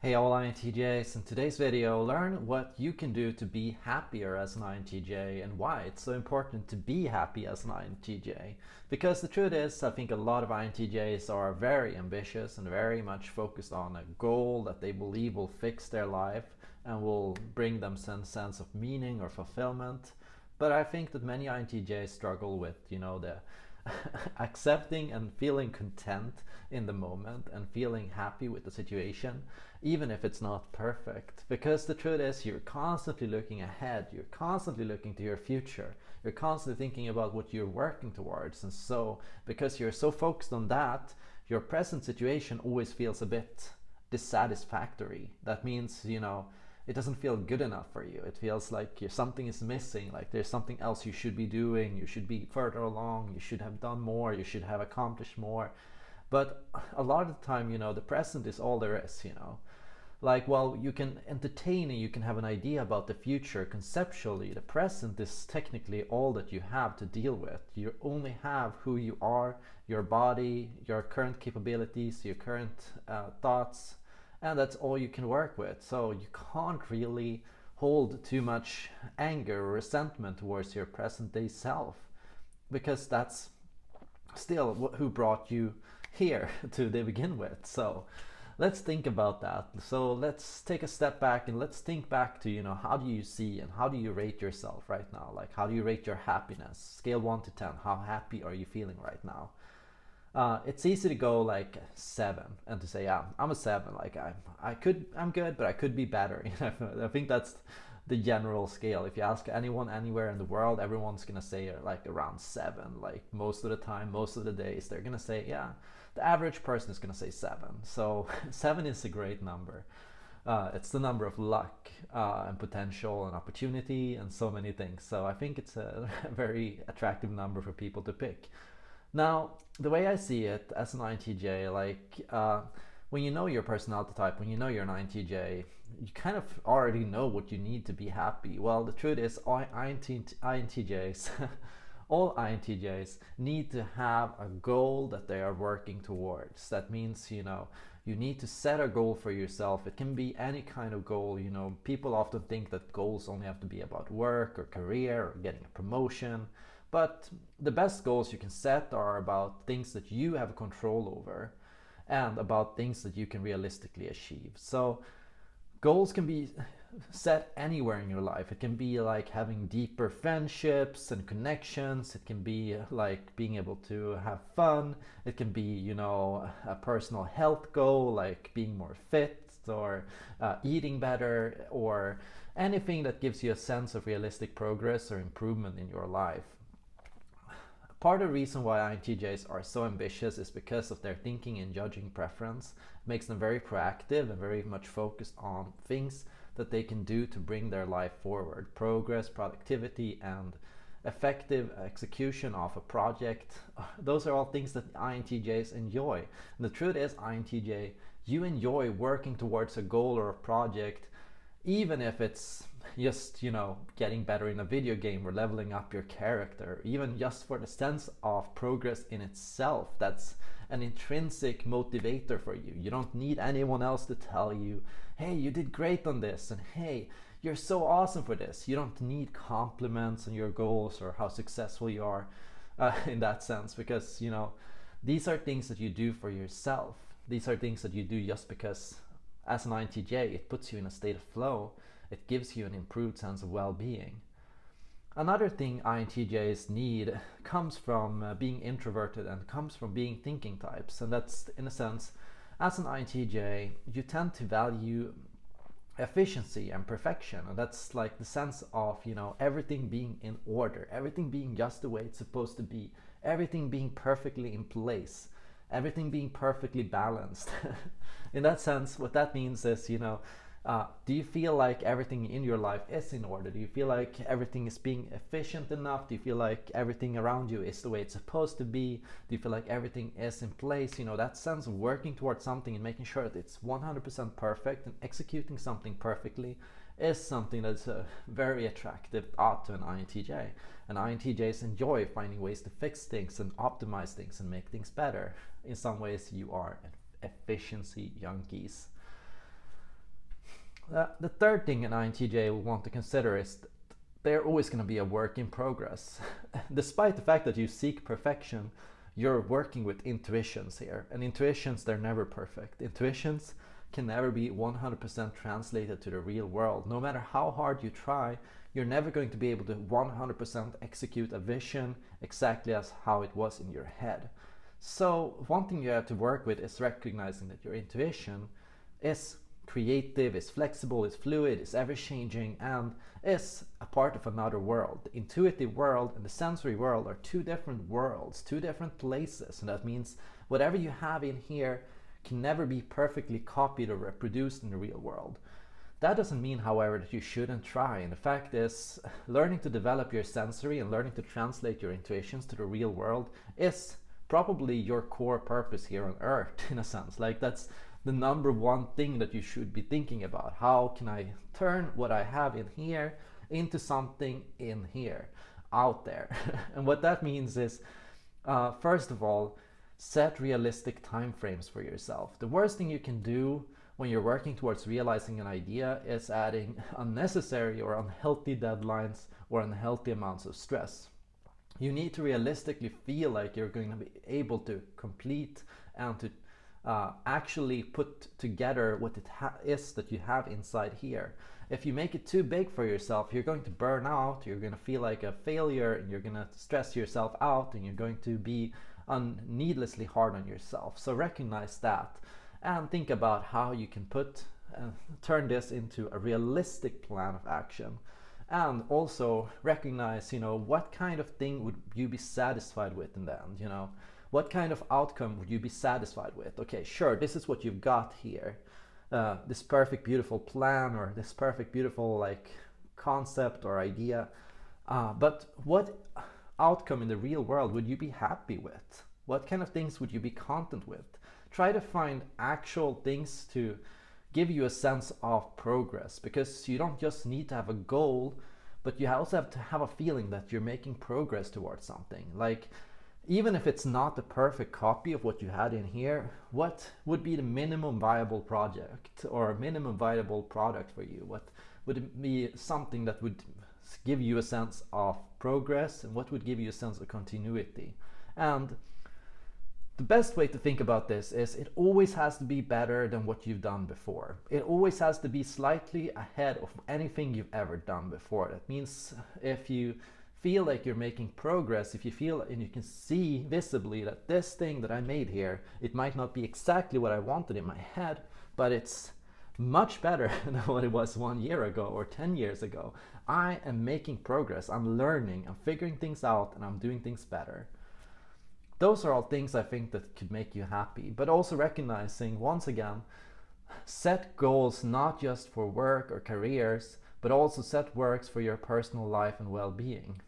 Hey all INTJs, in today's video learn what you can do to be happier as an INTJ and why it's so important to be happy as an INTJ. Because the truth is, I think a lot of INTJs are very ambitious and very much focused on a goal that they believe will fix their life and will bring them some sense of meaning or fulfillment. But I think that many INTJs struggle with, you know, the accepting and feeling content in the moment and feeling happy with the situation, even if it's not perfect. Because the truth is, you're constantly looking ahead, you're constantly looking to your future, you're constantly thinking about what you're working towards. And so, because you're so focused on that, your present situation always feels a bit dissatisfactory. That means, you know, it doesn't feel good enough for you. It feels like something is missing, like there's something else you should be doing, you should be further along, you should have done more, you should have accomplished more. But a lot of the time, you know, the present is all there is, you know. Like, while you can entertain and you can have an idea about the future conceptually, the present is technically all that you have to deal with. You only have who you are, your body, your current capabilities, your current uh, thoughts, and that's all you can work with. So you can't really hold too much anger or resentment towards your present day self because that's still who brought you here to begin with. So let's think about that. So let's take a step back and let's think back to, you know, how do you see and how do you rate yourself right now? Like, how do you rate your happiness? Scale 1 to 10. How happy are you feeling right now? Uh, it's easy to go like seven and to say, yeah, I'm a seven. Like I, I could, I'm good, but I could be better. I think that's the general scale. If you ask anyone anywhere in the world, everyone's gonna say uh, like around seven. Like most of the time, most of the days, they're gonna say, yeah, the average person is gonna say seven. So seven is a great number. Uh, it's the number of luck uh, and potential and opportunity and so many things. So I think it's a very attractive number for people to pick. Now, the way I see it as an INTJ, like uh, when you know your personality type, when you know you're an INTJ, you kind of already know what you need to be happy. Well, the truth is, INTJs, all INTJs need to have a goal that they are working towards. That means, you know, you need to set a goal for yourself. It can be any kind of goal. You know, people often think that goals only have to be about work or career or getting a promotion. But the best goals you can set are about things that you have control over and about things that you can realistically achieve. So goals can be set anywhere in your life. It can be like having deeper friendships and connections. It can be like being able to have fun. It can be, you know, a personal health goal like being more fit or uh, eating better or anything that gives you a sense of realistic progress or improvement in your life. Part of the reason why INTJs are so ambitious is because of their thinking and judging preference. It makes them very proactive and very much focused on things that they can do to bring their life forward. Progress, productivity, and effective execution of a project. Those are all things that INTJs enjoy. And the truth is, INTJ, you enjoy working towards a goal or a project, even if it's just you know getting better in a video game or leveling up your character even just for the sense of progress in itself that's an intrinsic motivator for you. You don't need anyone else to tell you hey you did great on this and hey you're so awesome for this. You don't need compliments on your goals or how successful you are uh, in that sense because you know these are things that you do for yourself. These are things that you do just because as an INTJ it puts you in a state of flow it gives you an improved sense of well-being. Another thing INTJs need comes from uh, being introverted and comes from being thinking types. And that's in a sense, as an INTJ, you tend to value efficiency and perfection. And that's like the sense of, you know, everything being in order, everything being just the way it's supposed to be, everything being perfectly in place, everything being perfectly balanced. in that sense, what that means is, you know, uh, do you feel like everything in your life is in order? Do you feel like everything is being efficient enough? Do you feel like everything around you is the way it's supposed to be? Do you feel like everything is in place? You know, that sense of working towards something and making sure that it's 100% perfect and executing something perfectly is something that's very attractive thought to an INTJ. And INTJs enjoy finding ways to fix things and optimize things and make things better. In some ways, you are efficiency junkies. Uh, the third thing an INTJ will want to consider is they're always going to be a work in progress. Despite the fact that you seek perfection, you're working with intuitions here. And intuitions, they're never perfect. Intuitions can never be 100% translated to the real world. No matter how hard you try, you're never going to be able to 100% execute a vision exactly as how it was in your head. So one thing you have to work with is recognizing that your intuition is creative, is flexible, is fluid, is ever changing, and is a part of another world. The intuitive world and the sensory world are two different worlds, two different places, and that means whatever you have in here can never be perfectly copied or reproduced in the real world. That doesn't mean, however, that you shouldn't try. And the fact is, learning to develop your sensory and learning to translate your intuitions to the real world is probably your core purpose here on earth, in a sense. Like that's the number one thing that you should be thinking about. How can I turn what I have in here into something in here, out there? and what that means is, uh, first of all, set realistic time frames for yourself. The worst thing you can do when you're working towards realizing an idea is adding unnecessary or unhealthy deadlines or unhealthy amounts of stress. You need to realistically feel like you're going to be able to complete and to uh, actually put together what it is that you have inside here. If you make it too big for yourself, you're going to burn out, you're going to feel like a failure, and you're going to stress yourself out, and you're going to be needlessly hard on yourself. So recognize that and think about how you can put uh, turn this into a realistic plan of action and also recognize you know what kind of thing would you be satisfied with in the end you know what kind of outcome would you be satisfied with? Okay, sure, this is what you've got here. Uh, this perfect, beautiful plan or this perfect, beautiful like concept or idea. Uh, but what outcome in the real world would you be happy with? What kind of things would you be content with? Try to find actual things to give you a sense of progress because you don't just need to have a goal, but you also have to have a feeling that you're making progress towards something. Like even if it's not the perfect copy of what you had in here, what would be the minimum viable project or minimum viable product for you? What would be something that would give you a sense of progress and what would give you a sense of continuity? And the best way to think about this is it always has to be better than what you've done before. It always has to be slightly ahead of anything you've ever done before. That means if you feel like you're making progress, if you feel and you can see visibly that this thing that I made here, it might not be exactly what I wanted in my head, but it's much better than what it was one year ago or 10 years ago. I am making progress, I'm learning, I'm figuring things out and I'm doing things better. Those are all things I think that could make you happy, but also recognizing once again, set goals not just for work or careers, but also set works for your personal life and well-being.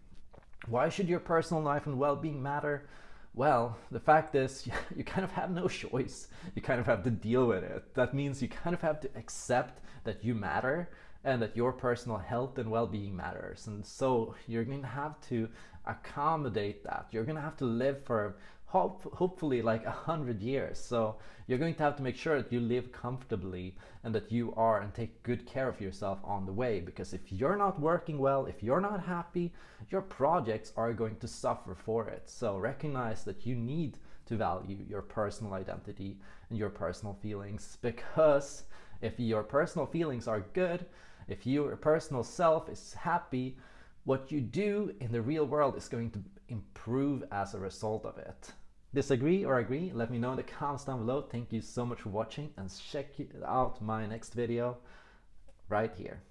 Why should your personal life and well-being matter? Well, the fact is you kind of have no choice. You kind of have to deal with it. That means you kind of have to accept that you matter and that your personal health and well-being matters. And so you're going to have to accommodate that. You're going to have to live for hope, hopefully like a hundred years. So you're going to have to make sure that you live comfortably and that you are and take good care of yourself on the way. Because if you're not working well, if you're not happy, your projects are going to suffer for it. So recognize that you need to value your personal identity and your personal feelings because if your personal feelings are good, if your personal self is happy, what you do in the real world is going to improve as a result of it. Disagree or agree? Let me know in the comments down below. Thank you so much for watching and check out my next video right here.